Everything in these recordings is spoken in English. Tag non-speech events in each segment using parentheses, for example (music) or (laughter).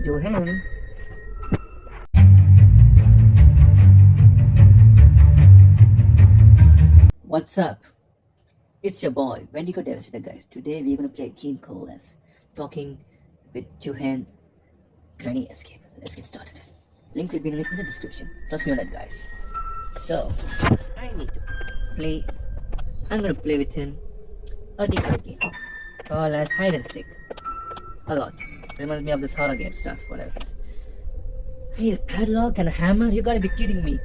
What's up? It's your boy, Wendigo Devastator guys. Today we're gonna play a game called as Talking with Johan Granny Escape. Let's get started. Link will be in the in the description. Trust me on that guys. So I need to play I'm gonna play with him a decoy game called as hide and seek. A lot. Reminds me of this horror game stuff, whatever. Hey, padlock and hammer? You gotta be kidding me.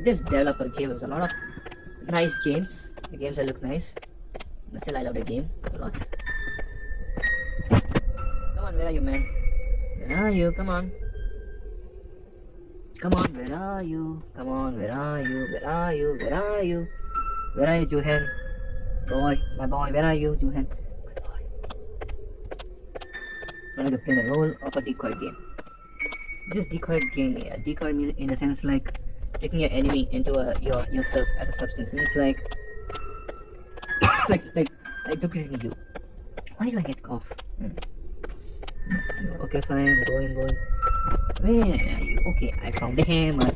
This developer gave us a lot of nice games. The games that look nice. But still, I love the game a lot. Come on, where are you, man? Where are you? Come on. Come on, where are you? Come on, where are you? Where are you? Where are you? Where are you, Johan? Boy, my boy, where are you, Johan? Going to play the role of a decoy game. This decoy game, yeah, decoy means in a sense like taking your enemy into a, your yourself as a substance means like (coughs) like like like duplicating you. Why do I get cough? Hmm. Okay, fine, going, going. Where are you? Okay, I found the hammer.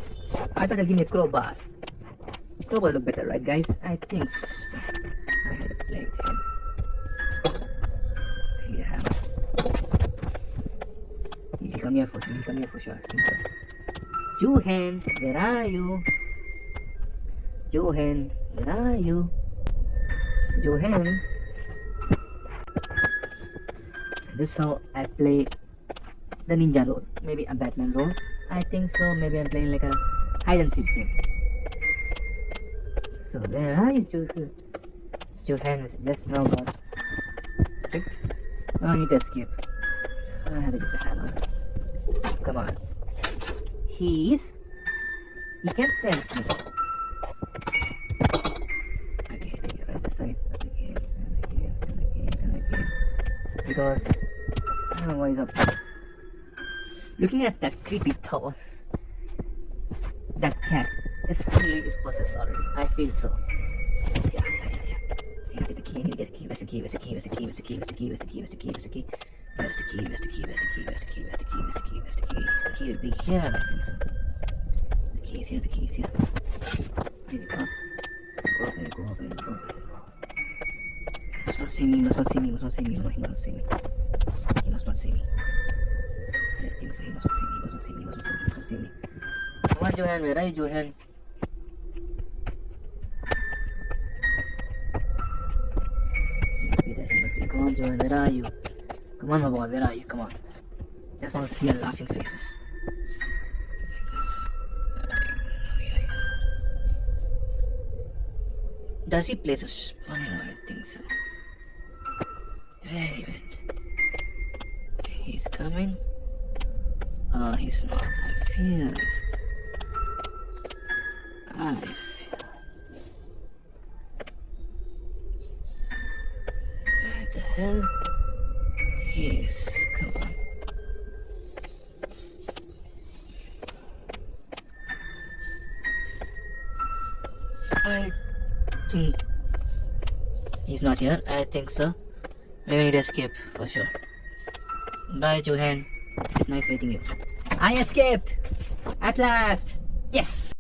I thought they'll give me a crowbar. Crowbar look better, right, guys? I think so. I had. Come here for. He'll come here for sure. Johan, where are you? Johan, where are you? Johan. This is how I play the ninja role. Maybe a Batman role. I think so. Maybe I'm playing like a hide and seek game. So where are you, Johan? Johan is just now got tricked. Oh, I need to escape. I have to use a hammer. Come on. He's he can sense me. Again, right this side. Again, and again, and again, and again. Because I don't know what he's up. Looking at that creepy tower, that cat is fully is possessed already. I feel so. Yeah, yeah, yeah, yeah. You get the key, you get the key, where's the key, where's the key, where's the key, where's the key, where's the key, where's the key, where's the key, where's the key, where's the key, where's the key, where's the key, where's the key, where's the key, where's the key, where's the key, where's the key, the key would be here, I think so. The key is here, the key is here. Here you go. Go up go up go up go. He must not see me, he must not see me, he must not see me, no, he must not see me. He must not see me. I think so, he must not see me, he must not see me, he must not see me, he must not see me. Come on, Johan, where are you, Johan? He must be there, he must be there. Come on, Johan, where are you? Come on, my boy, where are you? Come on. Just want to see your laughing faces. Does he place sh- funny one? I think so. Where he went? He's coming. Oh, he's not. I feel this. I feel. Where the hell? Yes, come on. I think he's not here. I think so. We need to escape for sure. Bye, Johan. It's nice meeting you. I escaped! At last! Yes!